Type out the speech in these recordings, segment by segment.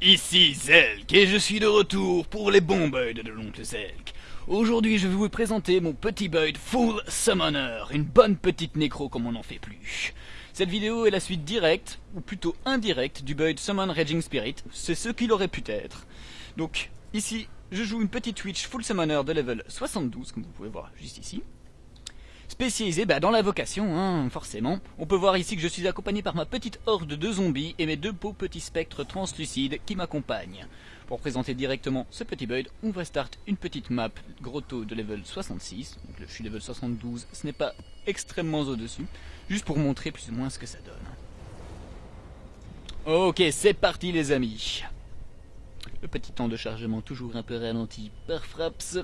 Ici Zelk et je suis de retour pour les bons builds de l'oncle Zelk. Aujourd'hui je vais vous présenter mon petit build Full Summoner, une bonne petite nécro comme on n'en fait plus. Cette vidéo est la suite directe, ou plutôt indirecte, du build Summon Raging Spirit, c'est ce qu'il aurait pu être. Donc ici, je joue une petite Twitch Full Summoner de level 72, comme vous pouvez voir juste ici spécialisé bah, dans la vocation, hein, forcément. On peut voir ici que je suis accompagné par ma petite horde de zombies et mes deux beaux petits spectres translucides qui m'accompagnent. Pour présenter directement ce petit build, on va start une petite map grotto de level 66. Donc je suis level 72, ce n'est pas extrêmement au-dessus, juste pour montrer plus ou moins ce que ça donne. Ok, c'est parti les amis. Le petit temps de chargement toujours un peu ralenti par Fraps.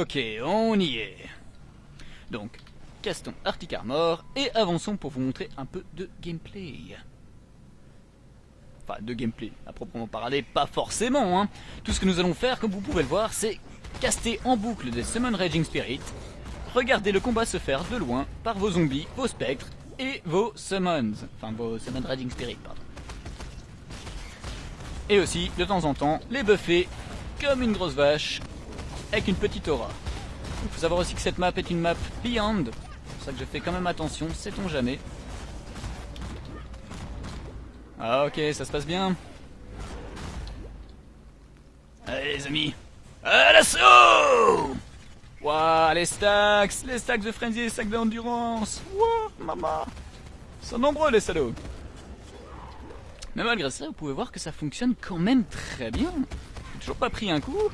Ok, on y est. Donc, castons Arctic Armor et avançons pour vous montrer un peu de gameplay. Enfin, de gameplay, à proprement parler, pas forcément. Hein. Tout ce que nous allons faire, comme vous pouvez le voir, c'est caster en boucle des Summon Raging Spirit, regarder le combat se faire de loin par vos zombies, vos spectres et vos summons. Enfin, vos Summon Raging Spirit, pardon. Et aussi, de temps en temps, les buffer comme une grosse vache avec une petite aura. Il faut savoir aussi que cette map est une map Beyond. C'est pour ça que je fais quand même attention, sait-on jamais. Ah ok, ça se passe bien. Allez les amis, à l'assaut Waouh, les stacks, les stacks de frenzy, les stacks d'endurance. Waouh, maman. Ils sont nombreux les salauds. Mais malgré ça, vous pouvez voir que ça fonctionne quand même très bien. J'ai toujours pas pris un coup.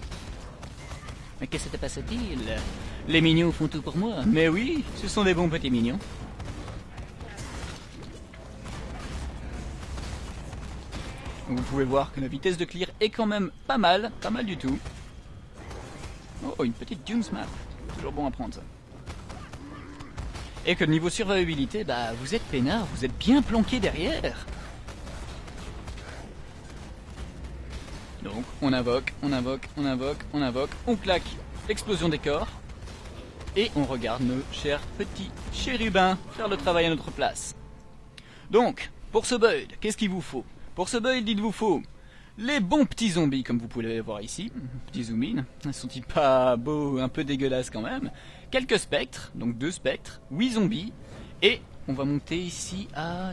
Mais qu'est-ce que passe-t-il Les mignons font tout pour moi. Mais oui, ce sont des bons petits mignons. Vous pouvez voir que la vitesse de clear est quand même pas mal, pas mal du tout. Oh, une petite Dunes map. Toujours bon à prendre ça. Et que niveau survivabilité, bah vous êtes peinard, vous êtes bien planqué derrière. Donc on invoque, on invoque, on invoque, on invoque, on claque l'explosion des corps. Et on regarde nos chers petits chérubins faire le travail à notre place. Donc, pour ce build, qu'est-ce qu'il vous faut? Pour ce build, il vous faut les bons petits zombies, comme vous pouvez les voir ici. Petits zoom Sont-ils pas beaux, un peu dégueulasses quand même? Quelques spectres, donc deux spectres, huit zombies. Et on va monter ici à...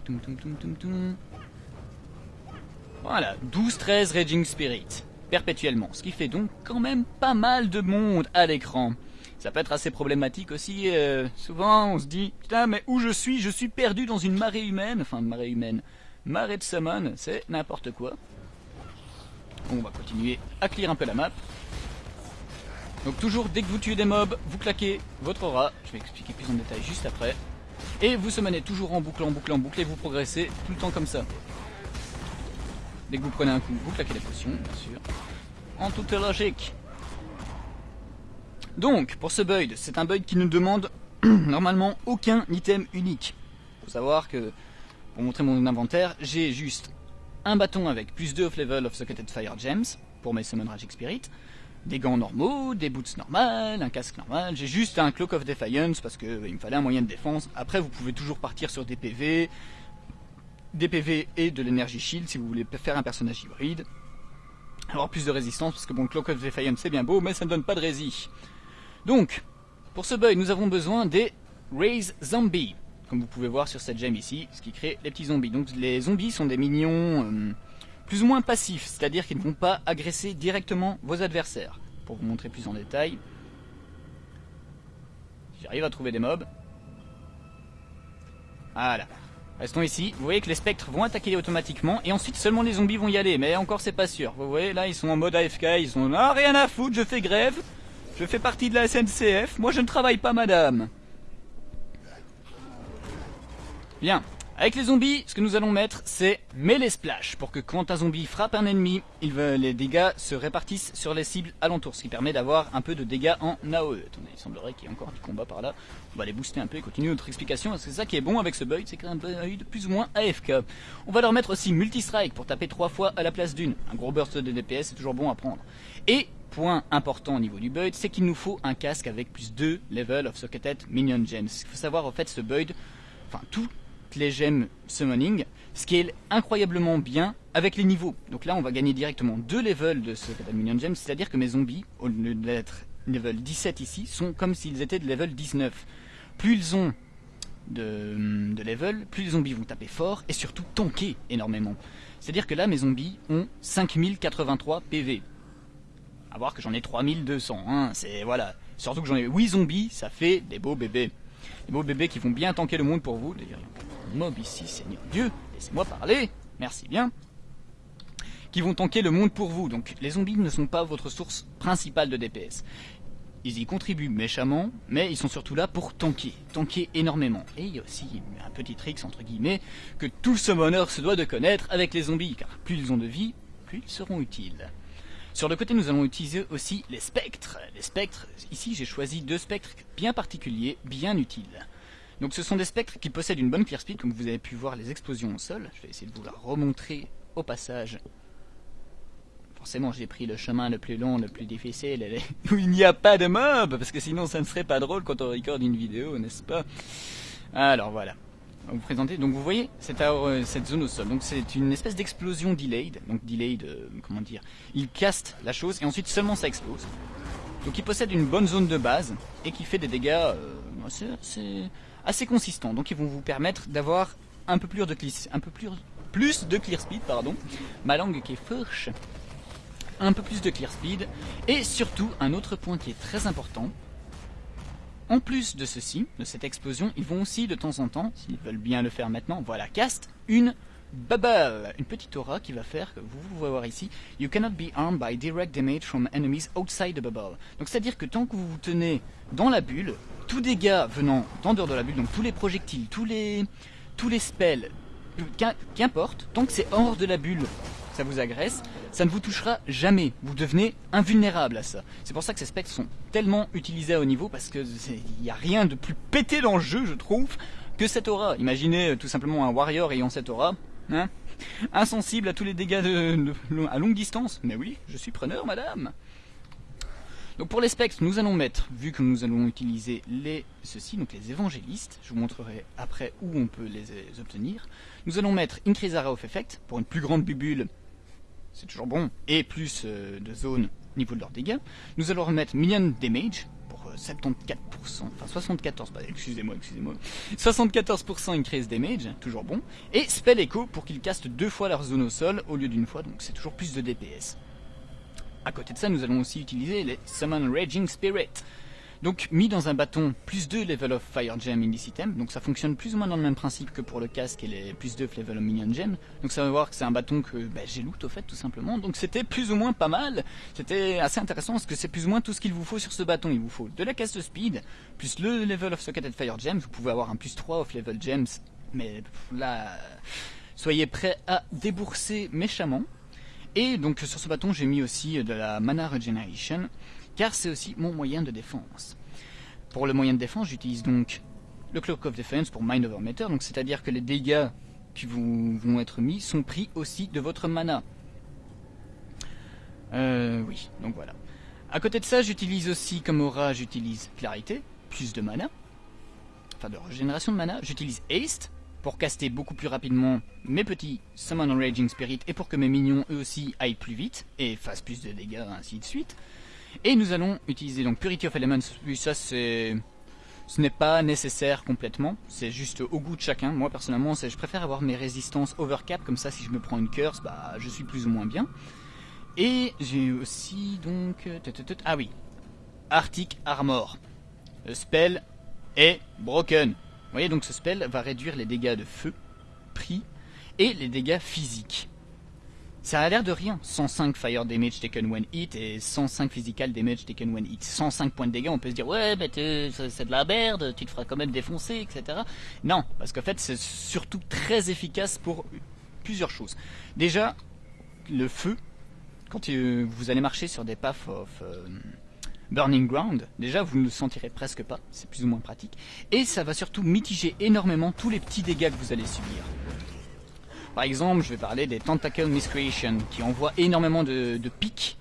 Voilà, 12-13 Raging Spirit, perpétuellement, ce qui fait donc quand même pas mal de monde à l'écran. Ça peut être assez problématique aussi, euh, souvent on se dit, putain mais où je suis? Je suis perdu dans une marée humaine, enfin marée humaine, marée de summon, c'est n'importe quoi. On va continuer à clear un peu la map. Donc toujours dès que vous tuez des mobs, vous claquez votre aura, je vais expliquer plus en détail juste après. Et vous summonez toujours en boucle, en boucle, en boucle, et vous progressez tout le temps comme ça. Dès que vous prenez un coup, vous claquez les potions, bien sûr. En toute logique. Donc, pour ce build, c'est un build qui ne demande normalement aucun item unique. Faut savoir que, pour montrer mon inventaire, j'ai juste un bâton avec plus 2 of level of Socketed Fire Gems, pour mes Summon Ragic Spirit, des gants normaux, des boots normales, un casque normal, j'ai juste un Cloak of Defiance parce qu'il me fallait un moyen de défense. Après, vous pouvez toujours partir sur des PV, des PV et de l'énergie shield si vous voulez faire un personnage hybride. Avoir plus de résistance, parce que bon, Clock of Defiance c'est bien beau, mais ça ne donne pas de rési. Donc, pour ce build, nous avons besoin des Raise Zombies, comme vous pouvez voir sur cette gemme ici, ce qui crée les petits zombies. Donc les zombies sont des minions euh, plus ou moins passifs, c'est-à-dire qu'ils ne vont pas agresser directement vos adversaires. Pour vous montrer plus en détail, j'arrive à trouver des mobs. Voilà. Restons ici. Vous voyez que les spectres vont attaquer automatiquement et ensuite seulement les zombies vont y aller. Mais encore c'est pas sûr. Vous voyez là ils sont en mode AFK, ils sont ah rien à foutre, je fais grève. Je fais partie de la SNCF. Moi je ne travaille pas madame. Bien. Avec les zombies, ce que nous allons mettre, c'est Melee Splash, pour que quand un zombie frappe un ennemi, les dégâts se répartissent sur les cibles alentours, ce qui permet d'avoir un peu de dégâts en AOE. Attendez, il semblerait qu'il y ait encore du combat par là. On va les booster un peu et continuer notre explication, c'est ça qui est bon avec ce build, c'est un build plus ou moins AFK. On va leur mettre aussi Multi-Strike pour taper trois fois à la place d'une. Un gros burst de DPS, c'est toujours bon à prendre. Et point important au niveau du build, c'est qu'il nous faut un casque avec plus 2 level of socketed minion gems. Il faut savoir en fait ce build, enfin tout les gemmes summoning, est incroyablement bien avec les niveaux. Donc là, on va gagner directement deux levels de ce Minion Gem, c'est-à-dire que mes zombies, au lieu d'être level 17 ici, sont comme s'ils étaient de level 19. Plus ils ont de, de, level, plus les zombies vont taper fort et surtout tanker énormément. C'est-à-dire que là, mes zombies ont 5083 PV. À voir que j'en ai 3200, hein, c'est voilà. Surtout que j'en ai 8 zombies, ça fait des beaux bébés. Des beaux bébés qui vont bien tanker le monde pour vous. D'ailleurs, mob ici, Seigneur Dieu, laissez-moi parler, merci bien, qui vont tanker le monde pour vous. Donc les zombies ne sont pas votre source principale de DPS. Ils y contribuent méchamment, mais ils sont surtout là pour tanker, tanker énormément. Et il y a aussi un petit trick, entre guillemets, que tout summoner se doit de connaître avec les zombies, car plus ils ont de vie, plus ils seront utiles. Sur le côté, nous allons utiliser aussi les spectres. Les spectres, ici j'ai choisi deux spectres bien particuliers, bien utiles. Donc ce sont des spectres qui possèdent une bonne clear speed, comme vous avez pu voir les explosions au sol. Je vais essayer de vous la remontrer au passage. Forcément j'ai pris le chemin le plus long, le plus difficile, où il n'y a pas de mob, parce que sinon ça ne serait pas drôle quand on recorde une vidéo, n'est-ce pas? Alors voilà. Vous. Donc vous voyez cette, euh, cette zone au sol. Donc c'est une espèce d'explosion delayed. Donc delayed, euh, comment dire Il caste la chose et ensuite seulement ça explose. Donc il possède une bonne zone de base et qui fait des dégâts euh, assez, assez consistant. Donc ils vont vous permettre d'avoir un peu plus de clear speed, pardon. Ma langue qui est fourche. Un peu plus de clear speed et surtout un autre point qui est très important. En plus de ceci, de cette explosion, ils vont aussi de temps en temps, s'ils veulent bien le faire maintenant, voilà, cast une bubble, une petite aura qui va faire que vous, vous voir ici, you cannot be armed by direct damage from enemies outside the bubble. Donc c'est à dire que tant que vous vous tenez dans la bulle, tout dégât venant d'en dehors de la bulle, donc tous les projectiles, tous les, tous les spells, qu'importe, tant que c'est hors de la bulle, ça vous agresse, ça ne vous touchera jamais. Vous devenez invulnérable à ça. C'est pour ça que ces spectres sont tellement utilisés à haut niveau parce que il n'y a rien de plus pété dans le jeu, je trouve, que cette aura. Imaginez euh, tout simplement un warrior ayant cette aura. Hein Insensible à tous les dégâts à longue distance. Mais oui, je suis preneur, madame. Donc pour les spectres, nous allons mettre, vu que nous allons utiliser les ceci, donc les évangélistes, je vous montrerai après où on peut les, obtenir. Nous allons mettre Increase Area of Effect pour une plus grande bubule, c'est toujours bon, et plus euh, de zones au niveau de leurs dégâts. Nous allons remettre Minion Damage pour 74%, euh, enfin 74%, excusez-moi, excusez-moi, 74% Increase Damage, toujours bon, et Spell Echo pour qu'ils castent deux fois leur zone au sol au lieu d'une fois, donc c'est toujours plus de DPS. À côté de ça, nous allons aussi utiliser les Summon Raging Spirit. Donc mis dans un bâton plus 2 level of Fire Gem in this item, donc ça fonctionne plus ou moins dans le même principe que pour le casque et les plus 2 level of Minion Gem. Donc ça va voir que c'est un bâton que bah, j'ai loot au fait tout simplement, donc c'était plus ou moins pas mal, c'était assez intéressant parce que c'est plus ou moins tout ce qu'il vous faut sur ce bâton. Il vous faut de la casse de speed, plus le level of Socketed Fire Gems, vous pouvez avoir un plus 3 of level gems, mais là, soyez prêts à débourser méchamment. Et donc sur ce bâton j'ai mis aussi de la Mana Regeneration, car c'est aussi mon moyen de défense. Pour le moyen de défense, j'utilise donc le Cloak of Defense pour Mind Over Matter, c'est-à-dire que les dégâts qui vont être mis sont pris aussi de votre mana. Euh, oui, donc voilà. À côté de ça, j'utilise aussi comme aura, j'utilise Clarité, plus de mana, enfin de régénération de mana. J'utilise Haste, pour caster beaucoup plus rapidement mes petits Summon Raging Spirit et pour que mes minions eux aussi aillent plus vite et fassent plus de dégâts ainsi de suite. Et nous allons utiliser donc Purity of Elements, oui ça c'est... Ce n'est pas nécessaire complètement, c'est juste au goût de chacun. Moi personnellement, je préfère avoir mes résistances overcap, comme ça si je me prends une curse, bah je suis plus ou moins bien. Et j'ai aussi donc... Euh, ah oui, Arctic Armor. Le spell est broken. Vous voyez donc ce spell va réduire les dégâts de feu, prix et les dégâts physiques. Ça a l'air de rien. 105 fire damage taken when hit et 105 physical damage taken when hit. 105 points de dégâts, on peut se dire ouais, mais c'est de la merde, tu te feras quand même défoncer, etc. Non, parce qu'en fait, c'est surtout très efficace pour plusieurs choses. Déjà, le feu, quand vous allez marcher sur des paths of euh, burning ground, déjà vous ne le sentirez presque pas, c'est plus ou moins pratique. Et ça va surtout mitiger énormément tous les petits dégâts que vous allez subir. Par exemple, je vais parler des Tentacle Miscreation, qui envoient énormément de, pics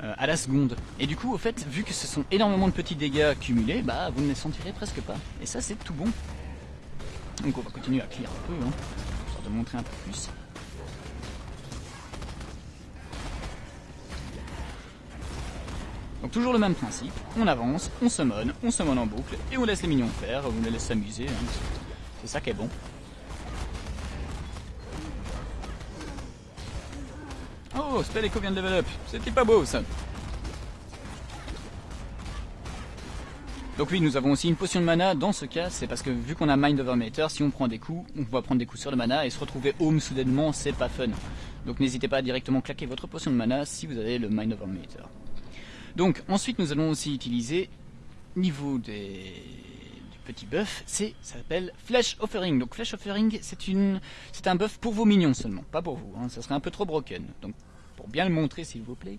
euh, à la seconde. Et du coup, au fait, vu que ce sont énormément de petits dégâts cumulés, bah vous ne les sentirez presque pas. Et ça, c'est tout bon. Donc on va continuer à clear un peu, hein, histoire de montrer un peu plus. Donc toujours le même principe, on avance, on summon, on summon en boucle, et on laisse les minions faire, on les laisse s'amuser, hein. c'est ça qui est bon. Oh, Spell Echo vient de level up. C'était pas beau ça. Donc oui, nous avons aussi une potion de mana. Dans ce cas, c'est parce que vu qu'on a Mind Over Matter, si on prend des coups, on va prendre des coups sur le mana et se retrouver home soudainement, c'est pas fun. Donc n'hésitez pas à directement claquer votre potion de mana si vous avez le Mind Over Matter. Donc ensuite, nous allons aussi utiliser niveau des petit buff, c'est ça s'appelle Flash Offering. Donc Flash Offering, c'est une c'est un buff pour vos minions seulement, pas pour vous. Hein. Ça serait un peu trop broken. Donc pour bien le montrer s'il vous plaît.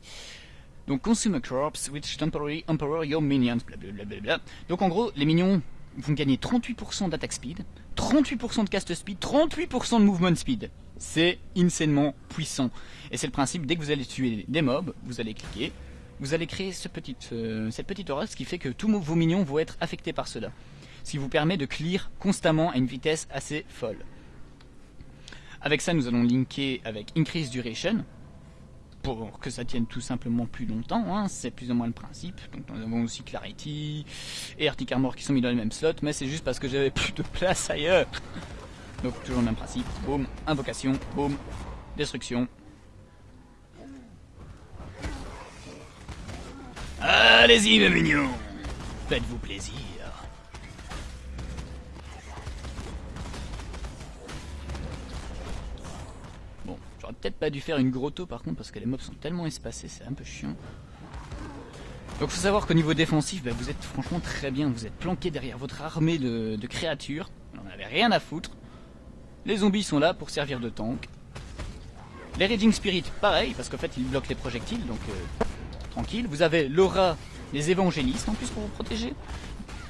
Donc consume a corpse which temporarily empower your minions. Blablabla. Donc en gros, les minions vont gagner 38% d'attaque speed, 38% de cast speed, 38% de movement speed. C'est insanement puissant. Et c'est le principe, dès que vous allez tuer des mobs, vous allez cliquer, vous allez créer cette petite aura, ce qui fait que tous vos minions vont être affectés par cela. Ce qui vous permet de clear constamment à une vitesse assez folle. Avec ça, nous allons linker avec Increase Duration, pour que ça tienne tout simplement plus longtemps, hein, c'est plus ou moins le principe. Donc nous avons aussi Clarity et Arctic Armor qui sont mis dans le même slot, mais c'est juste parce que j'avais plus de place ailleurs. Donc toujours le même principe, boum, invocation, boum, destruction. Allez-y mes mignons, faites-vous plaisir. Peut-être pas dû faire une grotto par contre parce que les mobs sont tellement espacés, c'est un peu chiant. Donc faut savoir qu'au niveau défensif, bah, vous êtes franchement très bien. Vous êtes planqué derrière votre armée de, créatures. On n'avait rien à foutre. Les zombies sont là pour servir de tank. Les Raging Spirit, pareil, parce qu'en fait ils bloquent les projectiles, donc euh, tranquille. Vous avez l'aura des évangélistes en plus pour vous protéger.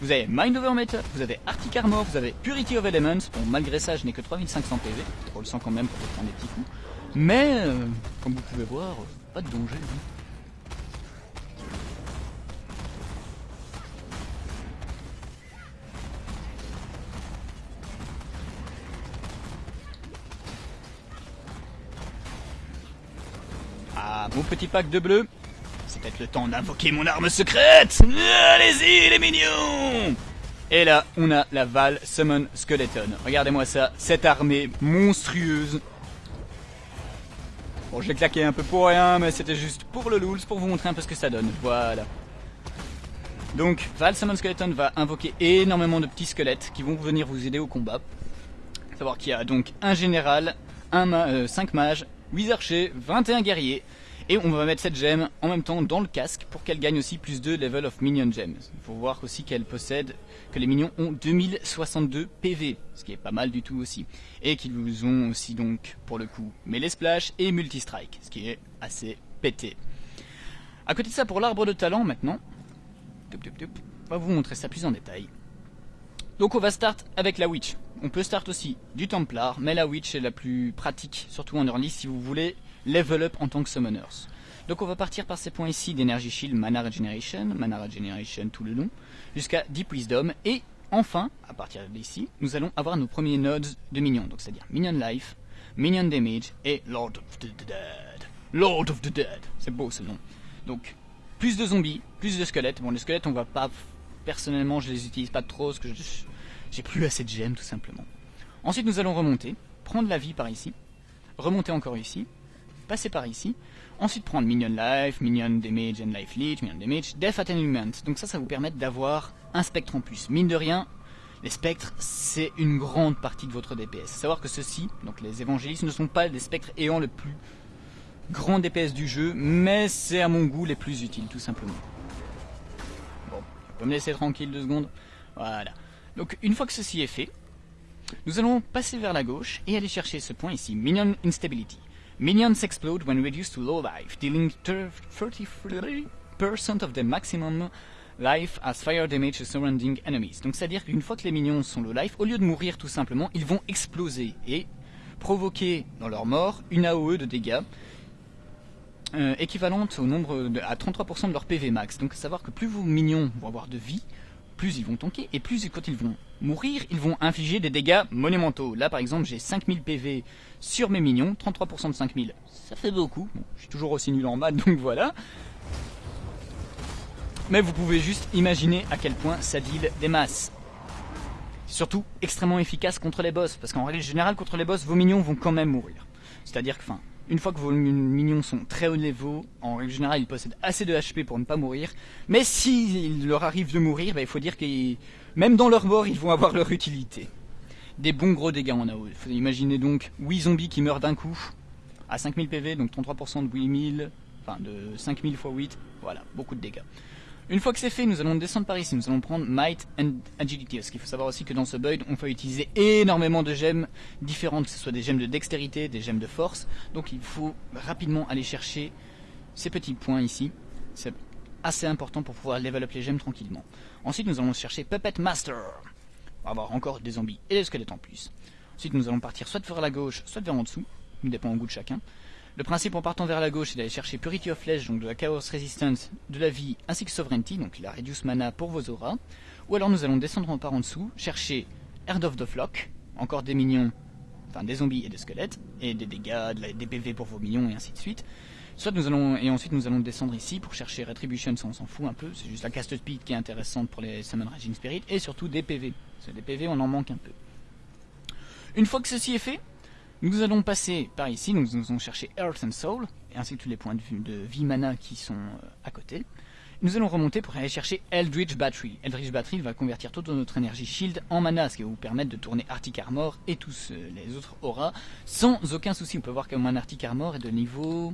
Vous avez Mind Over Matter, vous avez Arctic Armor, vous avez Purity of Elements. Bon, malgré ça, je n'ai que 3500 PV. On le sent quand même pour prendre des petits coups. Mais, euh, comme vous pouvez voir, pas de danger. Hein. Ah, mon petit pack de bleu. C'est peut-être le temps d'invoquer mon arme secrète Allez-y les mignons Et là, on a la Val Summon Skeleton. Regardez-moi ça, cette armée monstrueuse Bon, j'ai claqué un peu pour rien, mais c'était juste pour le lools, pour vous montrer un peu ce que ça donne. Voilà. Donc, Val Summon Skeleton va invoquer énormément de petits squelettes qui vont venir vous aider au combat. savoir qu'il y a donc un général, un 5 euh, mages, 8 archers, 21 guerriers, et on va mettre cette gemme en même temps dans le casque pour qu'elle gagne aussi plus de level of minion gems. Il faut voir aussi qu'elle possède, que les minions ont 2062 PV, ce qui est pas mal du tout aussi. Et qu'ils vous ont aussi donc, pour le coup, melee splash et multi-strike, ce qui est assez pété. À côté de ça, pour l'arbre de talent maintenant, on va vous montrer ça plus en détail. Donc on va start avec la Witch. On peut start aussi du Templar, mais la Witch est la plus pratique, surtout en early si vous voulez level up en tant que summoners. Donc on va partir par ces points ici d'énergie shield, mana regeneration, mana regeneration tout le long, jusqu'à Deep Wisdom, et enfin, à partir d'ici, nous allons avoir nos premiers nodes de minions, donc c'est-à-dire Minion Life, Minion Damage et Lord of the Dead. Lord of the Dead, c'est beau ce nom. Donc, plus de zombies, plus de squelettes. Bon, les squelettes, on va pas... Personnellement, je les utilise pas trop, parce que j'ai plus assez de gemmes, tout simplement. Ensuite, nous allons remonter, prendre la vie par ici, remonter encore ici, passer par ici, ensuite prendre Minion Life, Minion Damage and Life Leech, Minion Damage, Death Attenument. Donc ça, ça vous permet d'avoir un spectre en plus. Mine de rien, les spectres, c'est une grande partie de votre DPS. Savoir que ceux-ci, donc les évangélistes, ne sont pas les spectres ayant le plus grands DPS du jeu, mais c'est à mon goût les plus utiles, tout simplement. Bon, on peut me laisser tranquille deux secondes. Voilà. Donc une fois que ceci est fait, nous allons passer vers la gauche et aller chercher ce point ici, Minion Instability. Minions explode when reduced to low life, dealing 33% of the maximum life as fire damage to surrounding enemies. Donc c'est-à-dire qu'une fois que les minions sont low life, au lieu de mourir tout simplement, ils vont exploser et provoquer dans leur mort une AOE de dégâts euh, équivalente au nombre de, à 33% de leur PV max. Donc à savoir que plus vos minions vont avoir de vie, plus ils vont tanker, et plus quand ils vont mourir, ils vont infliger des dégâts monumentaux. Là par exemple j'ai 5000 PV sur mes minions, 33% de 5000, ça fait beaucoup. je suis toujours aussi nul en maths donc voilà. Mais vous pouvez juste imaginer à quel point ça deal des masses. Surtout extrêmement efficace contre les boss, parce qu'en règle générale contre les boss, vos minions vont quand même mourir. C'est-à-dire que, enfin, une fois que vos minions sont très haut niveau, en règle générale, ils possèdent assez de HP pour ne pas mourir. Mais s'il leur arrive de mourir, bah, il faut dire que même dans leur mort, ils vont avoir leur utilité. Des bons gros dégâts en AO. Faut donc 8 zombies qui meurent d'un coup, à 5000 PV, donc 33% de 8000, enfin de 5000 x 8, voilà, beaucoup de dégâts. Une fois que c'est fait, nous allons descendre par ici, nous allons prendre Might and Agility. Parce qu'il faut savoir aussi que dans ce build, on peut utiliser énormément de gemmes différentes, que ce soit des gemmes de dextérité, des gemmes de force. Donc il faut rapidement aller chercher ces petits points ici. C'est assez important pour pouvoir level up les gemmes tranquillement. Ensuite, nous allons chercher Puppet Master. On va avoir encore des zombies et des squelettes en plus. Ensuite, nous allons partir soit vers la gauche, soit vers en dessous. Ça dépend au goût de chacun. Le principe en partant vers la gauche, c'est d'aller chercher Purity of Flesh, donc de la Chaos Resistance, de la vie, ainsi que Sovereignty, donc la Reduce Mana pour vos auras. Ou alors nous allons descendre par en dessous, chercher Herd of the Flock, encore des minions, enfin des zombies et des squelettes, et des dégâts, des PV pour vos minions, et ainsi de suite. Soit nous allons, et ensuite nous allons descendre ici pour chercher Retribution, ça on s'en fout un peu, c'est juste la cast speed qui est intéressante pour les Summon Raging Spirit, et surtout des PV. Parce que des PV on en manque un peu. Une fois que ceci est fait, nous allons passer par ici, nous allons chercher Earth and Soul, ainsi que tous les points de, de vie mana qui sont euh, à côté. Nous allons remonter pour aller chercher Eldritch Battery. Eldritch Battery va convertir toute notre énergie shield en mana, ce qui va vous permettre de tourner Arctic Armor et tous euh, les autres auras sans aucun souci. On peut voir que mon Arctic Armor est de niveau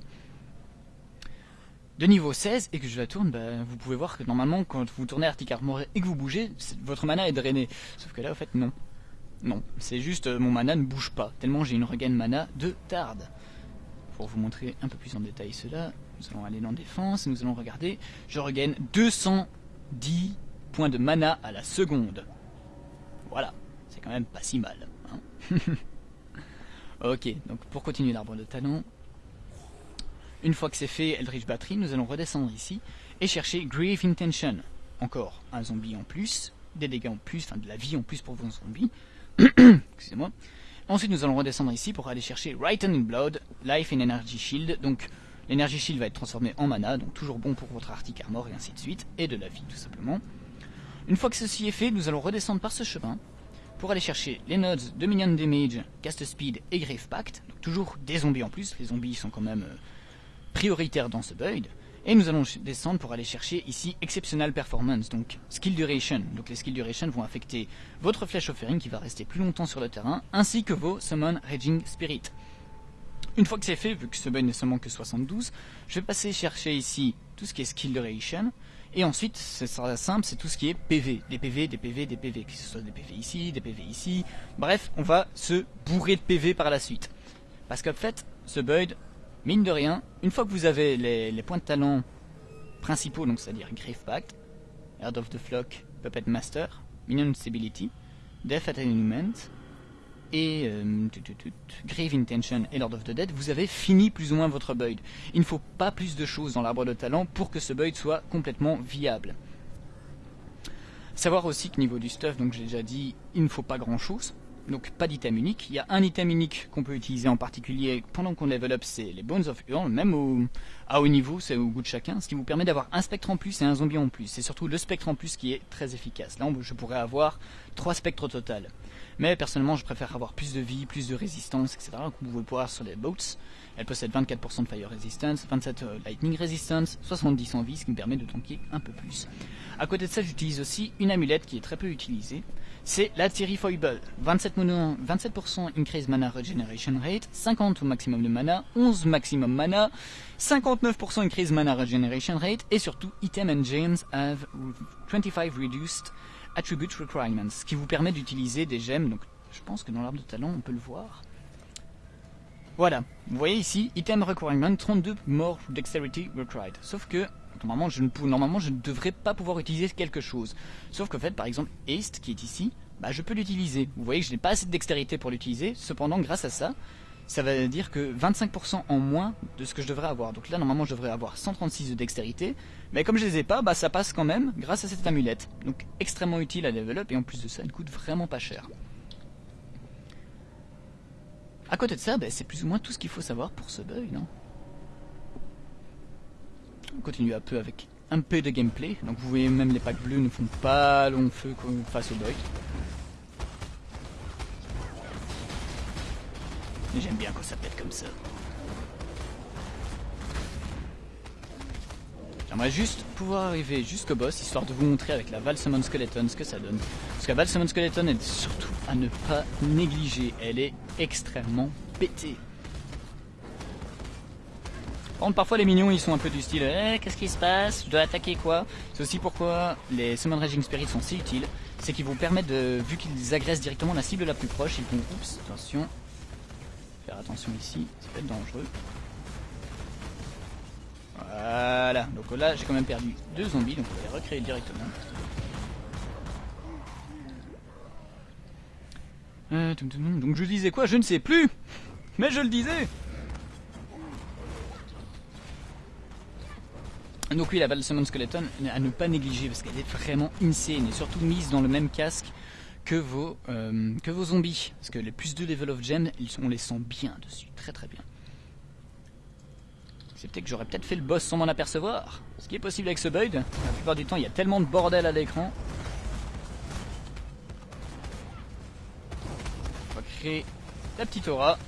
de niveau 16 et que je la tourne, bah, vous pouvez voir que normalement quand vous tournez Arctic Armor et que vous bougez, votre mana est drainé. Sauf que là, en fait, non. Non, c'est juste euh, mon mana ne bouge pas, tellement j'ai une regain mana de tarde. Pour vous montrer un peu plus en détail cela, nous allons aller dans défense nous allons regarder. Je regagne 210 points de mana à la seconde. Voilà, c'est quand même pas si mal. Hein. ok, donc pour continuer l'arbre de talent, une fois que c'est fait, Eldritch Battery, nous allons redescendre ici et chercher Grave Intention. Encore un zombie en plus, des dégâts en plus, enfin de la vie en plus pour vos zombies. Excusez-moi. Ensuite, nous allons redescendre ici pour aller chercher Written Blood, Life and Energy Shield. Donc, l'Energy Shield va être transformé en mana, donc toujours bon pour votre Arctic Armor et ainsi de suite, et de la vie tout simplement. Une fois que ceci est fait, nous allons redescendre par ce chemin pour aller chercher les nodes de Minion Damage, Cast Speed et Grave Pact. Toujours des zombies en plus, les zombies sont quand même euh, prioritaires dans ce build. Et nous allons descendre pour aller chercher ici Exceptional Performance, donc Skill Duration. Donc les Skill Duration vont affecter votre Flash Offering qui va rester plus longtemps sur le terrain, ainsi que vos Summon Raging Spirit. Une fois que c'est fait, vu que ce build n'est seulement que 72, je vais passer chercher ici tout ce qui est Skill Duration. Et ensuite, ce sera simple, c'est tout ce qui est PV. Des PV, des PV, des PV. Que ce soit des PV ici, des PV ici. Bref, on va se bourrer de PV par la suite. Parce qu'en fait, ce build Mine de rien, une fois que vous avez les, points de talent principaux, donc c'est-à-dire Grave Pact, Heart of the Flock, Puppet Master, Minion Stability, Death Attenuement et euh, Grave Intention et Lord of the Dead, vous avez fini plus ou moins votre build. Il ne faut pas plus de choses dans l'arbre de talent pour que ce build soit complètement viable. Savoir aussi que niveau du stuff, donc j'ai déjà dit, il ne faut pas grand chose donc pas d'item unique. Il y a un item unique qu'on peut utiliser en particulier pendant qu'on level up, c'est les Bones of Hurl. Même au, à haut niveau, c'est au goût de chacun, ce qui vous permet d'avoir un spectre en plus et un zombie en plus. C'est surtout le spectre en plus qui est très efficace. Là, je pourrais avoir trois spectres au total. Mais personnellement, je préfère avoir plus de vie, plus de résistance, etc. Comme vous pouvez voir sur les boats. Elle possède 24% de fire resistance, 27 euh, lightning resistance, 70 en vie, ce qui me permet de tanker un peu plus. À côté de ça, j'utilise aussi une amulette qui est très peu utilisée. C'est la Thierry Foible. 27%, 27 increase mana regeneration rate, 50 au maximum de mana, 11 maximum mana, 59% increase mana regeneration rate, et surtout, item and gems have 25 reduced attribute requirements, qui vous permet d'utiliser des gemmes. Donc, je pense que dans l'arbre de talent, on peut le voir. Voilà, vous voyez ici, item requirement 32 more dexterity required. Sauf que normalement je, ne normalement je ne devrais pas pouvoir utiliser quelque chose. Sauf qu'en fait par exemple haste qui est ici, bah, je peux l'utiliser. Vous voyez que je n'ai pas assez de dextérité pour l'utiliser, cependant grâce à ça, ça va dire que 25% en moins de ce que je devrais avoir. Donc là normalement je devrais avoir 136 de dextérité, mais comme je les ai pas, bah ça passe quand même grâce à cette amulette. Donc extrêmement utile à level up et en plus de ça elle coûte vraiment pas cher. À côté de ça, ben, c'est plus ou moins tout ce qu'il faut savoir pour ce bug, non? On continue un peu avec un peu de gameplay. Donc vous voyez même les packs bleus ne font pas long feu face au bug. Mais j'aime bien quand ça pète comme ça. J'aimerais juste pouvoir arriver jusqu'au boss, histoire de vous montrer avec la Valsemon Skeleton ce que ça donne. Parce que la Valsemon Skeleton est surtout à ne pas négliger, elle est extrêmement pétée. Par contre, parfois les minions ils sont un peu du style Eh, qu'est-ce qui se passe? Je dois attaquer quoi? C'est aussi pourquoi les Summon Raging Spirits sont si utiles. C'est qu'ils vous permettent de, vu qu'ils agressent directement la cible la plus proche, ils vont, oups, attention, faire attention ici, ça peut être dangereux. Voilà, donc là j'ai quand même perdu deux zombies, donc on va les recréer directement. Euh, donc je disais quoi? Je ne sais plus. Mais je le disais Donc oui, la Balsamon Skeleton à ne pas négliger parce qu'elle est vraiment insane et surtout mise dans le même casque que vos, euh, que vos zombies. Parce que les plus de level of gem, ils sont, on les sent bien dessus, très très bien. Excepté que j'aurais peut-être fait le boss sans m'en apercevoir. Ce qui est possible avec ce build. La plupart du temps, il y a tellement de bordel à l'écran. On va créer la petite aura.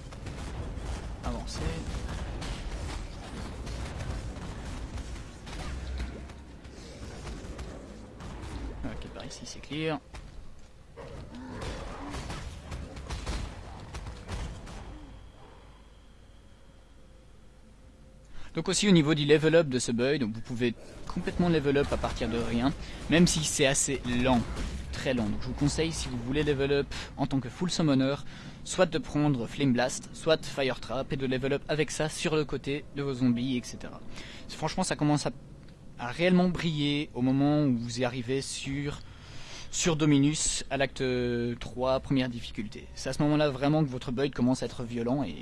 Avancer. Donc aussi au niveau du level up de ce build, vous pouvez complètement level up à partir de rien, même si c'est assez lent, très lent. Donc je vous conseille si vous voulez level up en tant que full summoner, soit de prendre Flame Blast, soit Fire Trap et de level up avec ça sur le côté de vos zombies, etc. Franchement ça commence à, réellement briller au moment où vous y arrivez sur sur Dominus à l'acte 3, première difficulté. C'est à ce moment-là vraiment que votre build commence à être violent et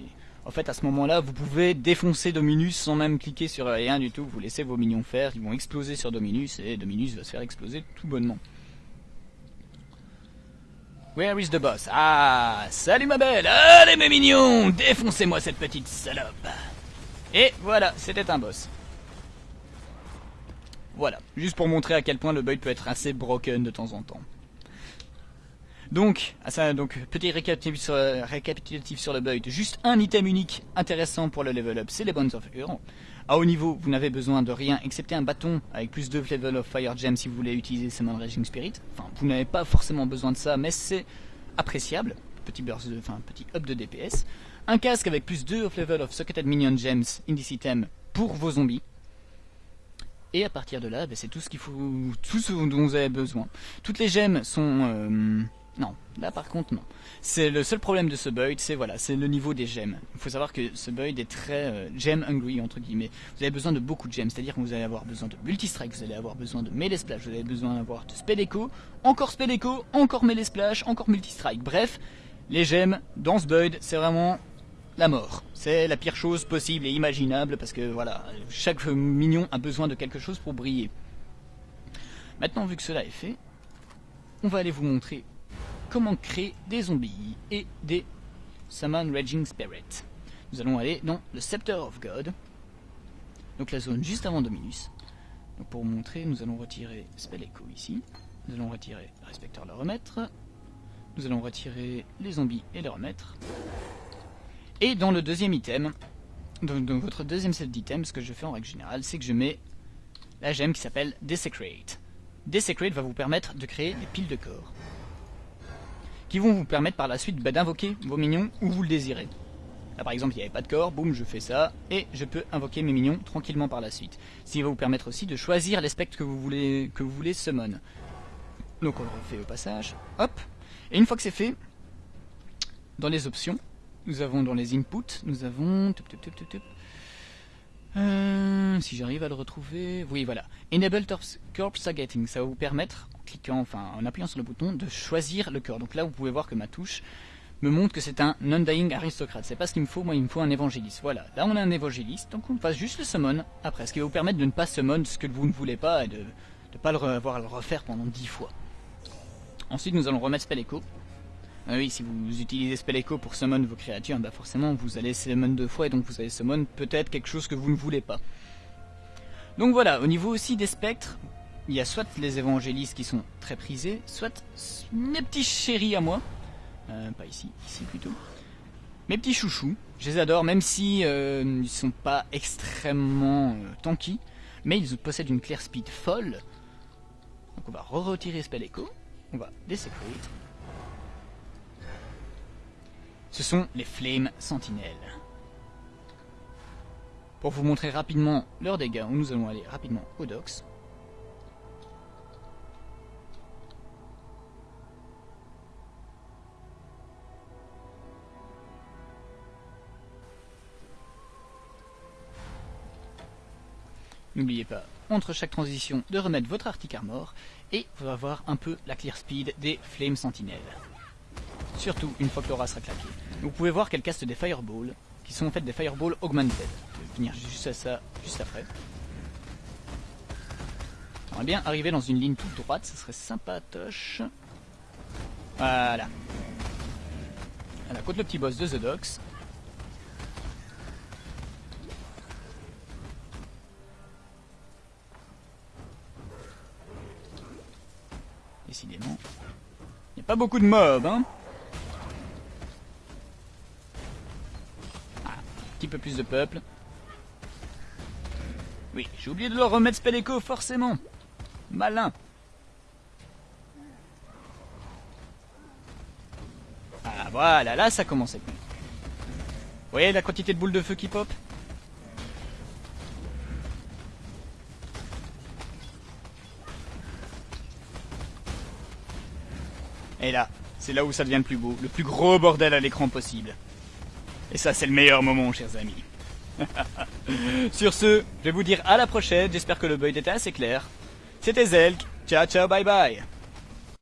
en fait, à ce moment-là, vous pouvez défoncer Dominus sans même cliquer sur rien du tout. Vous laissez vos minions faire, ils vont exploser sur Dominus et Dominus va se faire exploser tout bonnement. Where is the boss? Ah, salut ma belle Allez mes mignons Défoncez-moi cette petite salope Et voilà, c'était un boss. Voilà, juste pour montrer à quel point le build peut être assez broken de temps en temps. Donc, ah, ça, donc petit récapitulatif sur, récapitulatif sur le build. Juste un item unique intéressant pour le level up, c'est les Bones of Huron. À haut niveau, vous n'avez besoin de rien excepté un bâton avec plus de level of Fire Gem si vous voulez utiliser Summon Raging Spirit. Enfin, vous n'avez pas forcément besoin de ça, mais c'est appréciable. Petit burst de, enfin, petit up de DPS. Un casque avec plus 2 of level of Socketed Minion Gems in this item pour vos zombies. Et à partir de là, ben, c'est tout ce qu'il faut, tout ce dont vous avez besoin. Toutes les gemmes sont euh, non, là par contre non. C'est le seul problème de ce build, c'est voilà, c'est le niveau des gemmes. Il faut savoir que ce build est très euh, gem hungry entre guillemets. Vous avez besoin de beaucoup de gemmes, c'est-à-dire que vous allez avoir besoin de multi-strike, vous allez avoir besoin de melee splash, vous avez besoin d'avoir de spell echo, encore spell echo, encore melee splash, encore multi-strike. Bref, les gemmes dans ce build, c'est vraiment la mort. C'est la pire chose possible et imaginable parce que voilà, chaque minion a besoin de quelque chose pour briller. Maintenant, vu que cela est fait, on va aller vous montrer comment créer des zombies et des Summon Raging Spirit. Nous allons aller dans le Scepter of God. donc la zone juste avant Dominus. Pour vous montrer, nous allons retirer Spell Echo ici. Nous allons retirer Respecteur le remettre. Nous allons retirer les zombies et les remettre. Et dans le deuxième item, dans, dans votre deuxième set d'items, ce que je fais en règle générale, c'est que je mets la gemme qui s'appelle Desecrate. Desecrate va vous permettre de créer des piles de corps. Qui vont vous permettre par la suite bah, d'invoquer vos minions où vous le désirez. Là par exemple il n'y avait pas de corps, boum je fais ça, et je peux invoquer mes minions tranquillement par la suite. Ce qui va vous permettre aussi de choisir les spectres que vous voulez, que vous voulez summon. Donc on le refait au passage, hop, et une fois que c'est fait, dans les options, nous avons dans les inputs, nous avons... Euh, si j'arrive à le retrouver... Oui, voilà. Enable Corpse Targeting. Ça va vous permettre, en cliquant, enfin en appuyant sur le bouton, de choisir le cœur. Donc là, vous pouvez voir que ma touche me montre que c'est un non-dying aristocrate. C'est pas ce qu'il me faut, moi il me faut un évangéliste. Voilà, là on a un évangéliste, donc on passe juste le summon après, ce qui va vous permettre de ne pas summon ce que vous ne voulez pas et de ne pas le avoir à le refaire pendant 10 fois. Ensuite nous allons remettre Spell Echo. Ah oui, si vous utilisez Spell Echo pour summon vos créatures, bah forcément vous allez summon deux fois et donc vous allez summon peut-être quelque chose que vous ne voulez pas. Donc voilà, au niveau aussi des spectres, il y a soit les évangélistes qui sont très prisés, soit mes petits chéris à moi, euh, pas ici, ici plutôt. Mes petits chouchous, je les adore, même si euh, ils sont pas extrêmement euh, tanky, mais ils possèdent une clear speed folle. Donc on va re-retirer Spell Echo, on va Desecrate, ce sont les Flame Sentinelles. Pour vous montrer rapidement leurs dégâts, nous allons aller rapidement au docks. N'oubliez pas, entre chaque transition, de remettre votre Arctic Armor, et vous allez voir un peu la clear speed des Flame Sentinelles. Surtout une fois que l'aura sera claqué. Vous pouvez voir qu'elle caste des fireballs, qui sont en fait des fireballs augmented. Je vais venir juste à ça, juste après. J'aimerais bien arriver dans une ligne toute droite, ça serait sympatoche. Voilà. Voilà, contre le petit boss de The Docks. Décidément. Il n'y a pas beaucoup de mobs, hein de peuple. Oui, j'ai oublié de leur remettre Spell Echo, forcément. Malin. Ah voilà, là ça commence à être Vous voyez la quantité de boules de feu qui pop? Et là, c'est là où ça devient le plus beau, le plus gros bordel à l'écran possible. Et ça, c'est le meilleur moment, chers amis. Sur ce, je vais vous dire à la prochaine. J'espère que le build était assez clair. C'était Zelk. Ciao, ciao, bye bye.